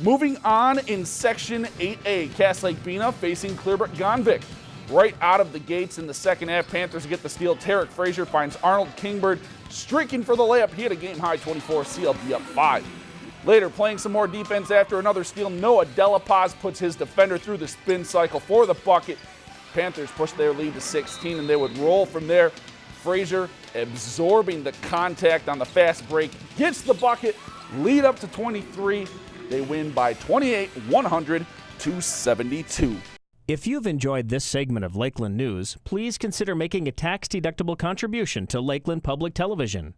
Moving on in Section 8A, Cass Lake Bena facing Clearbrook Gonvick. Right out of the gates in the second half, Panthers get the steal. Tarek Frazier finds Arnold Kingbird streaking for the layup. He had a game high 24, CLB up 5. Later, playing some more defense after another steal, Noah Delapaz puts his defender through the spin cycle for the bucket. Panthers push their lead to 16, and they would roll from there. Frazier absorbing the contact on the fast break, gets the bucket, lead up to 23. They win by 28, 100 to 72. If you've enjoyed this segment of Lakeland News, please consider making a tax-deductible contribution to Lakeland Public Television.